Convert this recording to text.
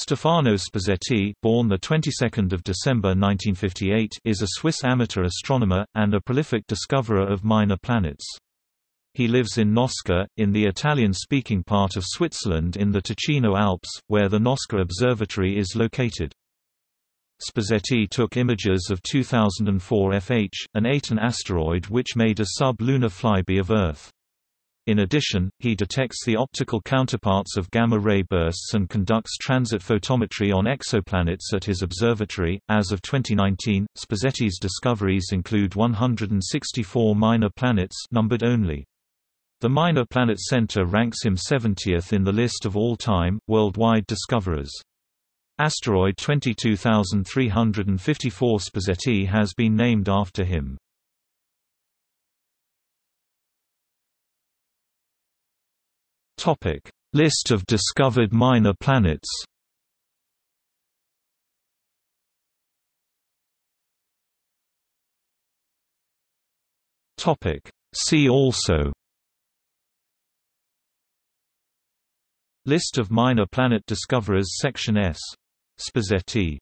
Stefano Sposetti, born the 22nd of December 1958, is a Swiss amateur astronomer and a prolific discoverer of minor planets. He lives in Gnosca, in the Italian-speaking part of Switzerland in the Ticino Alps, where the Gnosca Observatory is located. Sposetti took images of 2004 FH, an Aten asteroid which made a sub-lunar flyby of Earth. In addition, he detects the optical counterparts of gamma-ray bursts and conducts transit photometry on exoplanets at his observatory. As of 2019, Sposetti's discoveries include 164 minor planets numbered only. The Minor Planet Center ranks him 70th in the list of all-time, worldwide discoverers. Asteroid 22354 Sposetti has been named after him. Topic: List of discovered minor planets. Topic: See also List of minor planet discoverers Section S. Sposetti